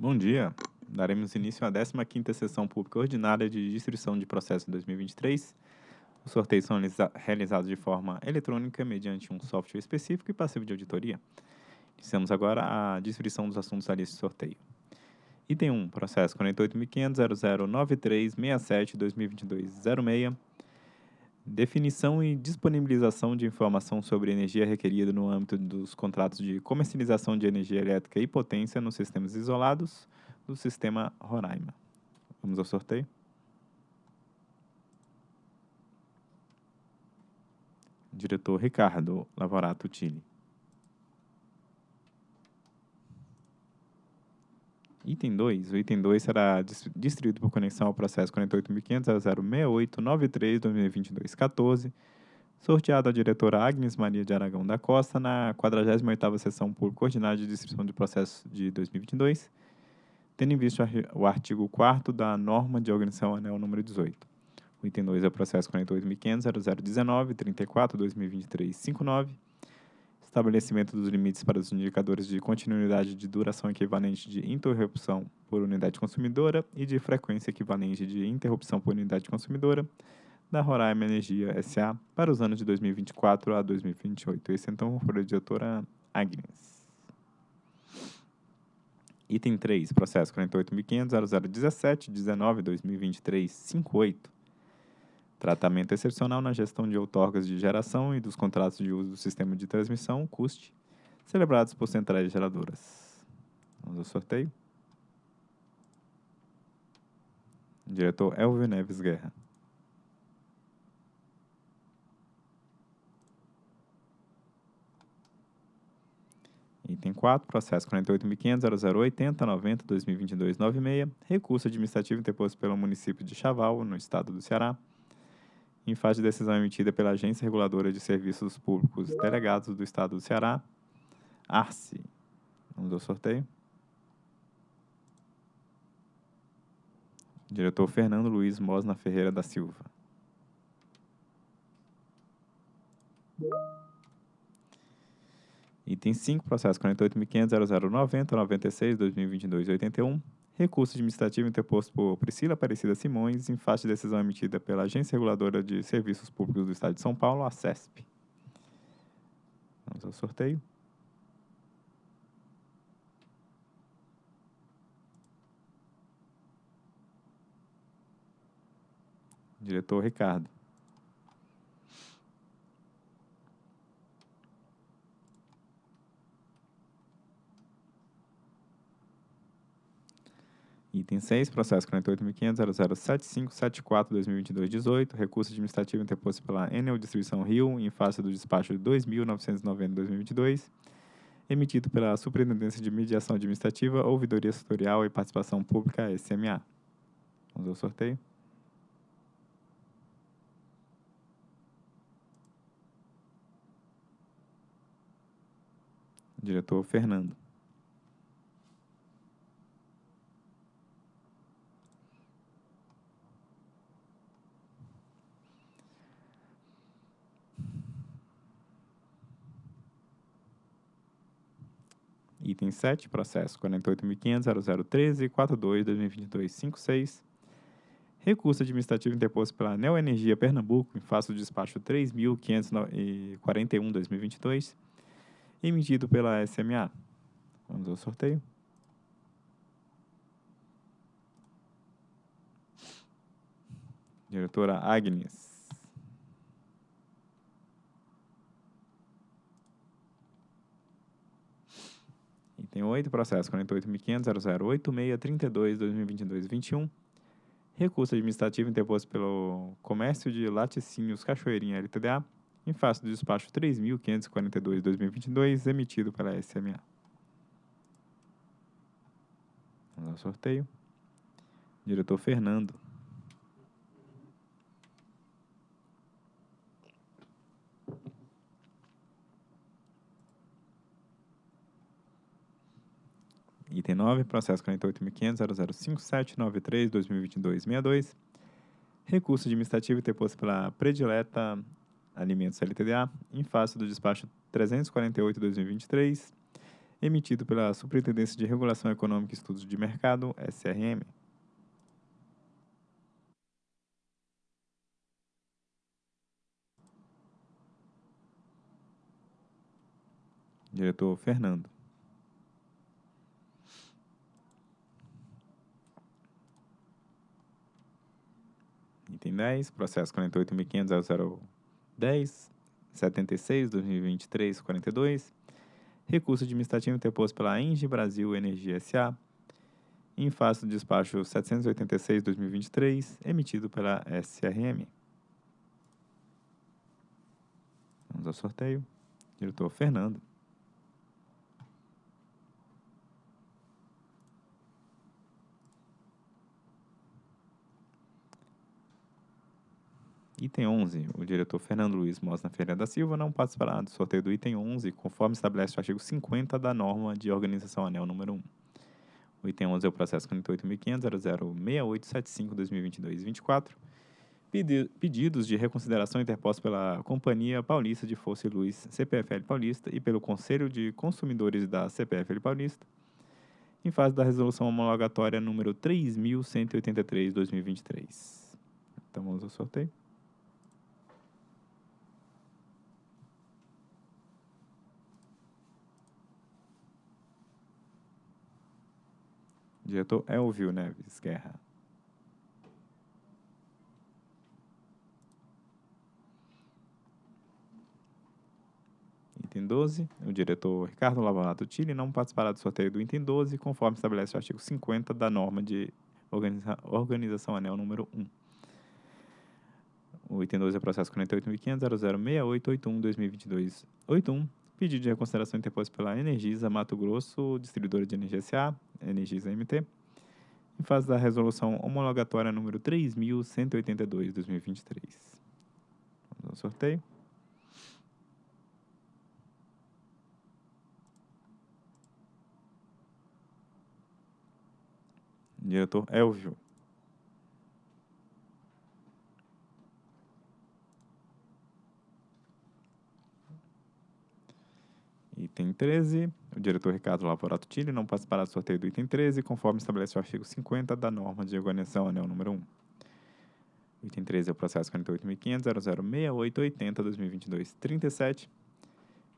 Bom dia. Daremos início à 15ª Sessão Pública Ordinária de Distribuição de Processo 2023. Os sorteios são realizados de forma eletrônica mediante um software específico e passivo de auditoria. Iniciamos agora a distribuição dos assuntos da lista de sorteio. Item 1, processo 48.500.0093.67.2022.06. Definição e disponibilização de informação sobre energia requerida no âmbito dos contratos de comercialização de energia elétrica e potência nos sistemas isolados do sistema Roraima. Vamos ao sorteio. Diretor Ricardo Lavorato Tille. Item 2. O item 2 será distribuído por conexão ao processo 48.500.0068.93.2022.14, sorteado à diretora Agnes Maria de Aragão da Costa na 48ª Sessão Pública Ordinária de Distribuição de Processos de 2022, tendo em vista o artigo 4 da norma de organização anel número 18. O item 2 é o processo 48.500.0019.34.2023.59, estabelecimento dos limites para os indicadores de continuidade de duração equivalente de interrupção por unidade consumidora e de frequência equivalente de interrupção por unidade consumidora da Roraima Energia S.A. para os anos de 2024 a 2028. Esse então foi a diretora Agnes. Item 3, processo 48.500.0017.19.2023.58 Tratamento excepcional na gestão de outorgas de geração e dos contratos de uso do sistema de transmissão, CUST, celebrados por centrais geradoras. Vamos ao sorteio. Diretor Elvio Neves Guerra. Item 4, processo 48.500.0080.90.2022.96, recurso administrativo interposto pelo município de Chaval, no estado do Ceará, em fase de decisão emitida pela Agência Reguladora de Serviços Públicos Delegados do Estado do Ceará, ARCE. Vamos ao sorteio. Diretor Fernando Luiz Mosna Ferreira da Silva. Item 5, processo 48.500.0090.96.2022.81 recurso administrativo interposto por Priscila Aparecida Simões em face de decisão emitida pela Agência Reguladora de Serviços Públicos do Estado de São Paulo, a CESP. Vamos ao sorteio. Diretor Ricardo. Item 6, processo 48.500.007574.2022.18, recurso administrativo interposto pela Enel Distribuição Rio em face do despacho de 2.990.2022, emitido pela Superintendência de Mediação Administrativa, Ouvidoria Setorial e Participação Pública, SMA. Vamos ao sorteio. Diretor Fernando. Item 7, processo 48.500.0013.42.2022.56. Recurso administrativo interposto pela Neo Energia Pernambuco em face do despacho 3.541.2022, emitido pela SMA. Vamos ao sorteio. Diretora Agnes. Item 8, processo 48.500.0086.32.2022.21. Recurso administrativo interposto pelo Comércio de Laticínios Cachoeirinha LTDA, em face do despacho 3.542.2022, emitido pela SMA. Vamos ao sorteio. Diretor Fernando. Item 9, processo 48.500.0057.93.2022.62. Recurso administrativo interposto pela Predileta Alimentos LTDA, em face do despacho 348-2023, emitido pela Superintendência de Regulação Econômica e Estudos de Mercado, SRM. Diretor Fernando. Item 10, processo 48.500.0010, 76, 2023, 42. Recurso administrativo interposto pela Engie Brasil Energia S.A. em face do despacho 786-2023, emitido pela SRM. Vamos ao sorteio. Diretor Fernando. Item 11. O diretor Fernando Luiz Mosna Ferreira da Silva não participará do sorteio do item 11, conforme estabelece o artigo 50 da norma de organização anel número 1. O item 11 é o processo 48.500.006875-2022-24. Pedidos de reconsideração interpostos pela Companhia Paulista de Força e Luz, CPFL Paulista, e pelo Conselho de Consumidores da CPFL Paulista, em fase da resolução homologatória número 3.183-2023. Então, vamos ao sorteio. Diretor Elvio Neves Guerra. Item 12. O diretor Ricardo Lavonato Tille não participará do sorteio do item 12, conforme estabelece o artigo 50 da norma de organiza organização anel número 1. O item 12 é processo 48.500.006881-2022-81, pedido de reconsideração interposto pela Energisa Mato Grosso, distribuidora de energia SA, Energisa MT, em fase da resolução homologatória número 3.182-2023. Vamos ao sorteio. Diretor Elvio. Item 13. O diretor Ricardo Lavorato Tille não participará do sorteio do item 13, conforme estabelece o artigo 50 da norma de organização anel número 1. O item 13 é o processo 48.500.006880-2022-37.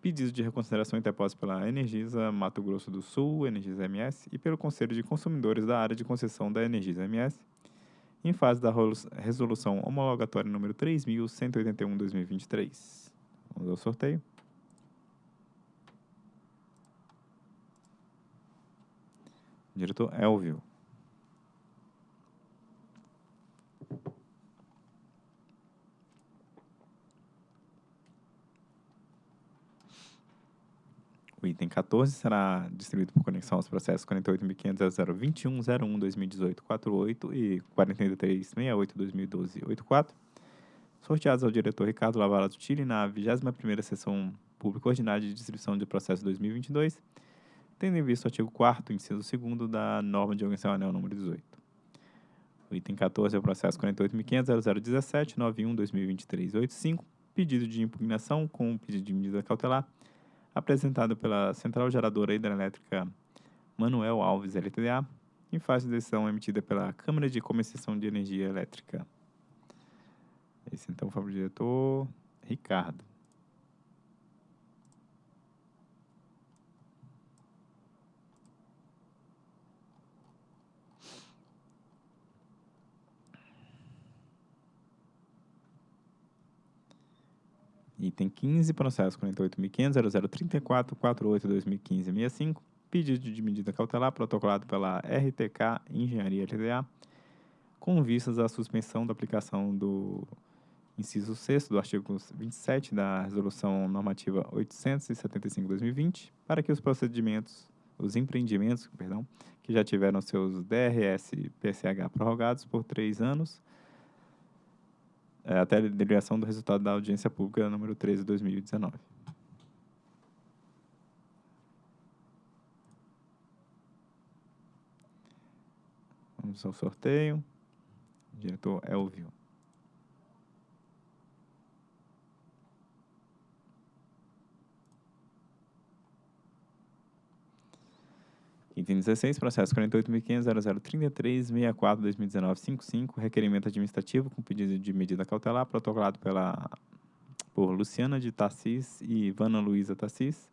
Pedido de reconsideração interposto pela Energisa Mato Grosso do Sul, Energisa MS, e pelo Conselho de Consumidores da área de concessão da Energisa MS, em fase da resolução homologatória número 3.181-2023. Vamos ao sorteio. Diretor Elvio. O item 14 será distribuído por conexão aos processos 48.500.021.01.2018.48 e 43.68.2012.84, sorteados ao diretor Ricardo Lavarato Chile na 21ª Sessão Pública Ordinária de Distribuição de Processo 2022, tendo em vista o artigo 4º, inciso 2 da norma de organização anel número 18. O item 14 é o processo 48.500.0017.91.2023.85, pedido de impugnação com pedido de medida cautelar, apresentado pela Central Geradora Hidrelétrica Manuel Alves LTDA, em fase de decisão emitida pela Câmara de Comerciação de Energia Elétrica. Esse então foi o diretor Ricardo. Item 15, processo 48.500.0034.48.2015.65, pedido de medida cautelar protocolado pela RTK Engenharia LTDA, com vistas à suspensão da aplicação do inciso 6 do artigo 27 da Resolução Normativa 875-2020, para que os procedimentos, os empreendimentos, perdão, que já tiveram seus DRS PSH prorrogados por três anos, é, até a deliberação do resultado da audiência pública número 13 de 2019. Vamos ao sorteio. O diretor Elvio. Item 16, processo 48.500.0033.64.2019.55, requerimento administrativo com pedido de medida cautelar, protocolado pela, por Luciana de Tassis e Ivana Luiza Tassis,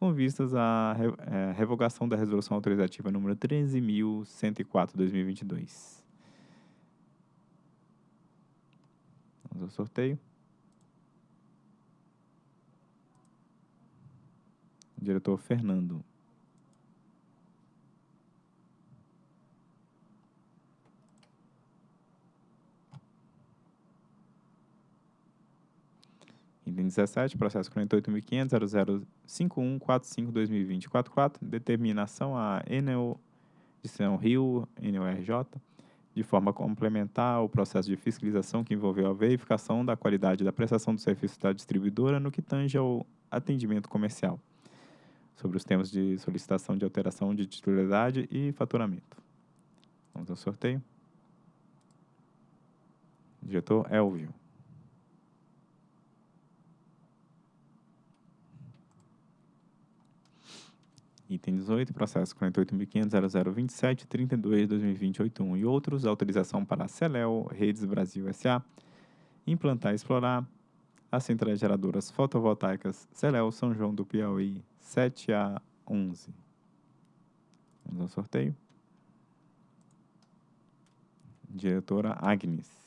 com vistas à re, é, revogação da resolução autorizativa número 13.104.2022. Vamos ao sorteio. Diretor Fernando. Item 17, processo 48.500.0051.45.2020.44, determinação a Enel de São Rio, NURJ, de forma complementar ao processo de fiscalização que envolveu a verificação da qualidade da prestação do serviço da distribuidora no que tange ao atendimento comercial, sobre os temas de solicitação de alteração de titularidade e faturamento. Vamos ao sorteio. Diretor Elvio. Item 18, processo 48.500.0027.32.2020.81 e outros, autorização para a Celel Redes Brasil S.A. implantar e explorar as centrais geradoras fotovoltaicas Celel São João do Piauí 7 a 11. Vamos ao sorteio. Diretora Agnes.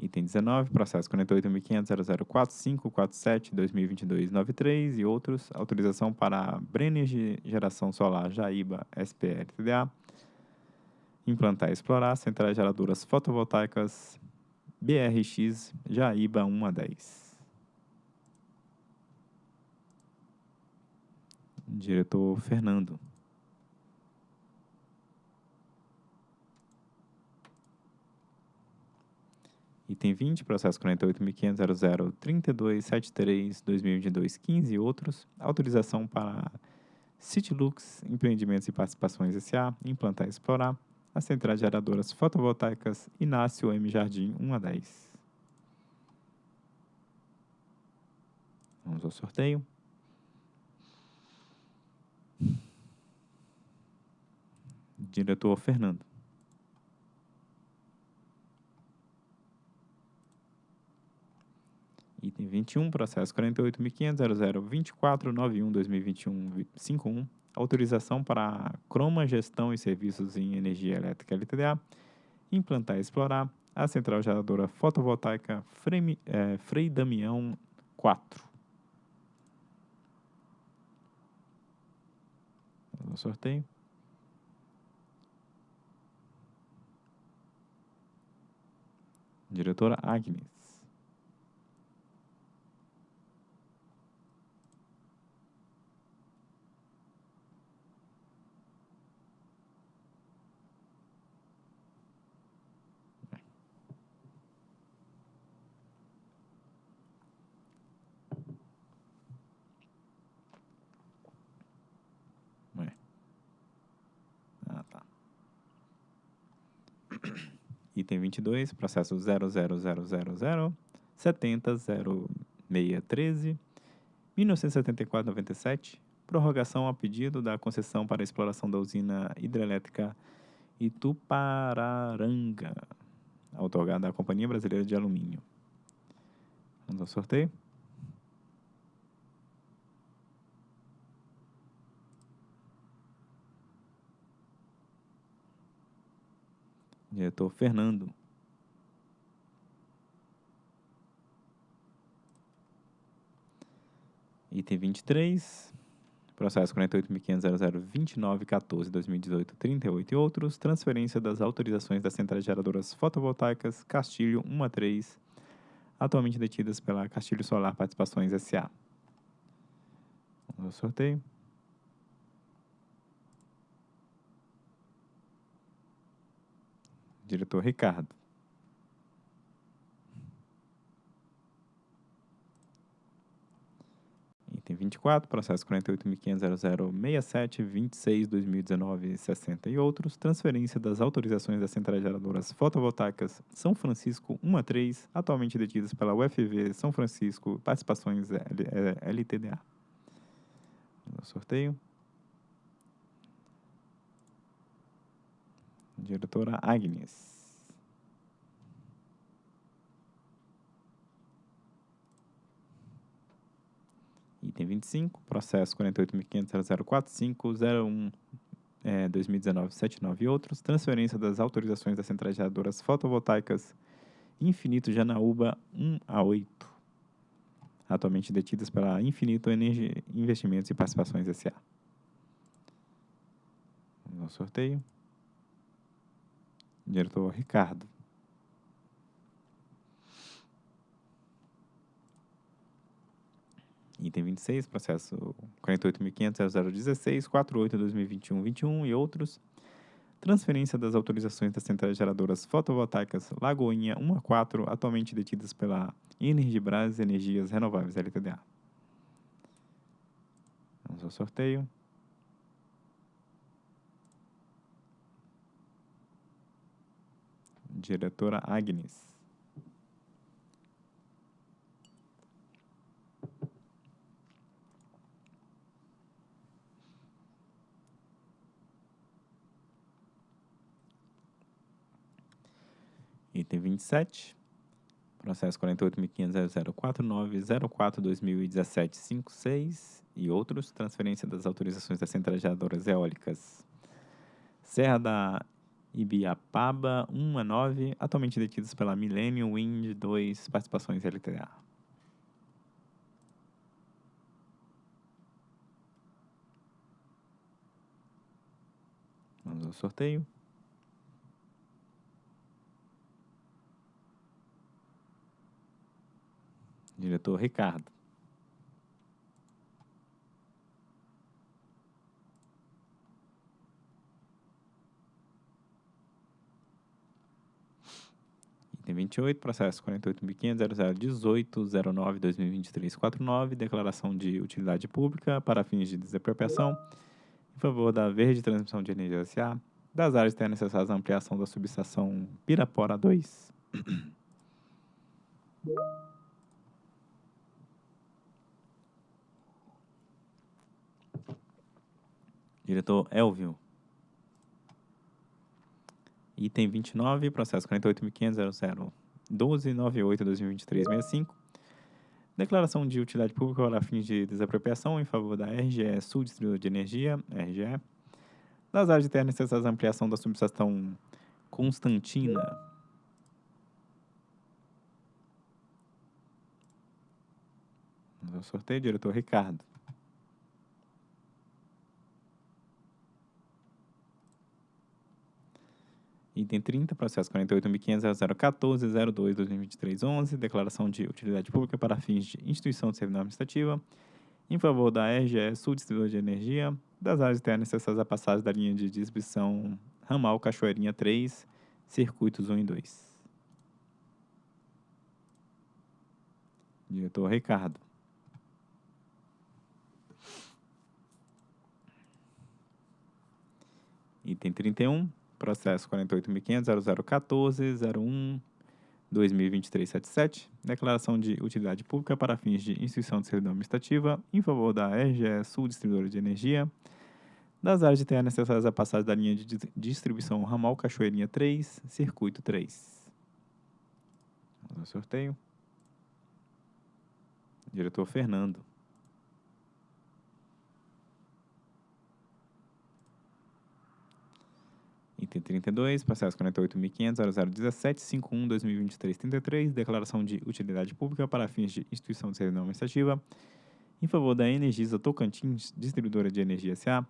Item 19, processo 48.500.004547.2022.93 e outros, autorização para a Brenner de Geração Solar Jaíba SPL TDA, implantar e explorar centrais geradoras fotovoltaicas BRX Jaíba 1 a 10. Diretor Fernando. Item 20, processo 48.500.003273.2022.15 e outros. Autorização para Citilux, Empreendimentos e Participações S.A., implantar e explorar as centrais geradoras fotovoltaicas Inácio M. Jardim 1 a 10. Vamos ao sorteio. Diretor Fernando. Item 21, processo 48.500.0024.91.2021.51, autorização para Croma Gestão e Serviços em Energia Elétrica LTDA, implantar e explorar a central geradora fotovoltaica Frei, é, Frei Damião 4. No sorteio. Diretora Agnes. Item 22, processo 00000 700613 1974-97, prorrogação a pedido da concessão para exploração da usina hidrelétrica Itupararanga, otorgada à Companhia Brasileira de Alumínio. Vamos ao sorteio. Diretor Fernando. Item 23, processo 48.500.0029.14.2018.38 e outros, transferência das autorizações das centrais geradoras fotovoltaicas Castilho 1 a 3, atualmente detidas pela Castilho Solar Participações S.A. Vamos ao sorteio. Diretor Ricardo. Item Item 24, processo 48.500.0067, 26, 2019, 60 e outros. Transferência das autorizações das centrais geradoras fotovoltaicas São Francisco 1 a 3, atualmente detidas pela UFV São Francisco, participações LTDA. No sorteio. Diretora Agnes. Item 25, processo 48.500.0045.01, é, 2019-79 e outros. Transferência das autorizações das centrais geradoras fotovoltaicas Infinito Janaúba 1 a 8, atualmente detidas pela Infinito Energia Investimentos e Participações S.A. Vamos ao sorteio. Diretor Ricardo. Item 26, processo 48.500.0016, 48.2021-21 e outros. Transferência das autorizações das centrais geradoras fotovoltaicas Lagoinha 1 a 4, atualmente detidas pela Energibras Energias Renováveis LTDA. Vamos ao sorteio. Diretora Agnes. Item 27, processo 48.500.0049.04.2017.56 e outros, transferência das autorizações das centrais eólicas. Serra da Ibiapaba 1 a 9, atualmente detidas pela Millennium Wind 2, participações LTDA. Vamos ao sorteio. Diretor Ricardo. Item 28, processo 48.500.0018.09.2023.49, declaração de utilidade pública para fins de desapropriação em favor da Verde Transmissão de Energia S.A., das áreas terras necessárias à ampliação da subestação Pirapora 2. Diretor Elvio. Item 29, processo 48.500.0012.98.2023.65. Declaração de utilidade pública para fins de desapropriação em favor da RGE Sul Distribuidor de Energia, RGE, das áreas de terra necessárias à ampliação da subestação Constantina. Ao sorteio, diretor Ricardo. Item 30, processo 48.500.014.02.2023.11, declaração de utilidade pública para fins de instituição de servidão administrativa em favor da RGE Sul Distribuidor de Energia, das áreas internas necessárias à passagem da linha de distribuição Ramal Cachoeirinha 3, circuitos 1 e 2. Diretor Ricardo. Item 31, processo 48.500.0014.01.2023.77, declaração de utilidade pública para fins de instituição de servidão administrativa em favor da RGE Sul Distribuidora de Energia, das áreas de terra necessárias à passagem da linha de dis- distribuição Ramal Cachoeirinha 3, circuito 3. Vamos ao sorteio. Diretor Fernando. Item 32, processo 48.500.0017.51.2023.33, declaração de utilidade pública para fins de instituição de servidão administrativa em favor da Energisa Tocantins, distribuidora de energia S.A.,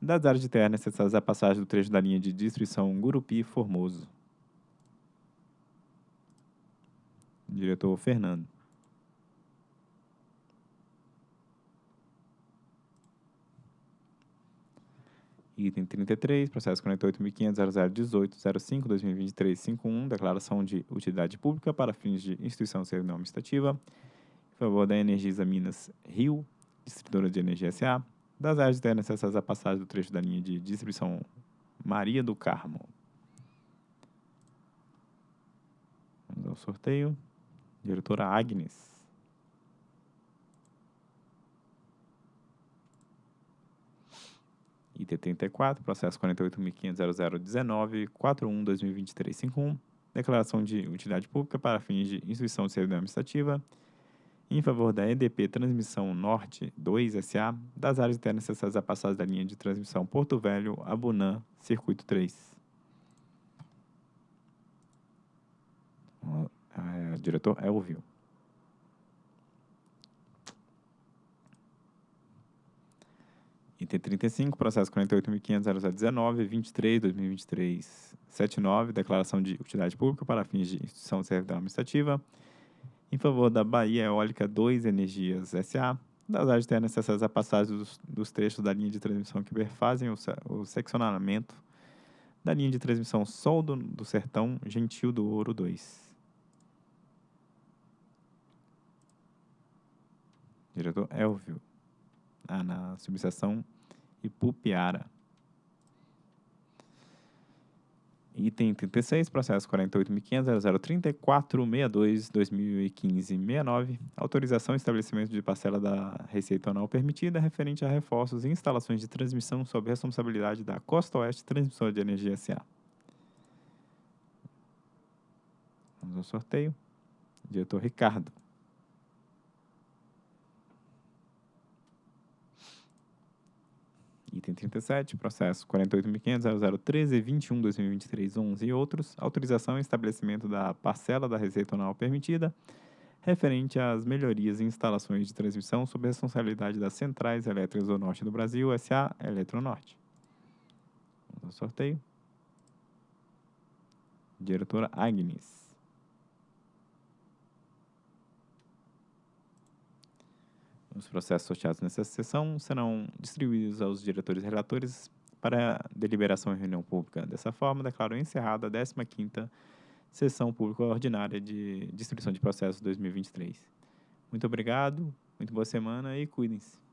das áreas de terra necessárias à passagem do trecho da linha de distribuição Gurupi-Formoso. Diretor Fernando. Item 33, processo 48.500.0018.05.2023.51, declaração de utilidade pública para fins de instituição de servidão administrativa em favor da Energisa Minas Rio, Distribuidora de Energia SA, das áreas internas necessárias à passagem do trecho da linha de distribuição Maria do Carmo. Vamos ao sorteio. Diretora Agnes. IT 34, processo 48.500.0019.41.2023.51, declaração de utilidade pública para fins de instituição de servidão administrativa, em favor da EDP Transmissão Norte 2 SA, das áreas internas necessárias à passagem da linha de transmissão Porto Velho a Bunã, Circuito 3. É, diretor Elvio. Item 35, processo 48.500.0019.23.2023.79, declaração de utilidade pública para fins de instituição de servidão administrativa, em favor da Bahia Eólica 2 Energias S.A., das áreas terras necessárias à passagem dos, dos, trechos da linha de transmissão que perfazem o, o seccionamento da linha de transmissão Sol do, do Sertão Gentil do Ouro 2. Diretor Elvio. Ah, na subseção Ipupiara. Item 36, processo 48.500.0034.62.2015.69, autorização e estabelecimento de parcela da receita anual permitida referente a reforços e instalações de transmissão sob responsabilidade da Costa Oeste Transmissora de Energia S.A. Vamos ao sorteio. Diretor Ricardo. Item 37, processo 48.500.0013.21.2023.11 e outros, autorização e estabelecimento da parcela da receita anual permitida, referente às melhorias e instalações de transmissão sob responsabilidade das Centrais Elétricas do Norte do Brasil, S.A. Eletronorte. Vamos ao sorteio. Diretora Agnes. Os processos sorteados nessa sessão serão distribuídos aos diretores e relatores para deliberação em reunião pública. Dessa forma, declaro encerrada a 15ª Sessão Pública Ordinária de Distribuição de Processos 2023. Muito obrigado, muito boa semana e cuidem-se.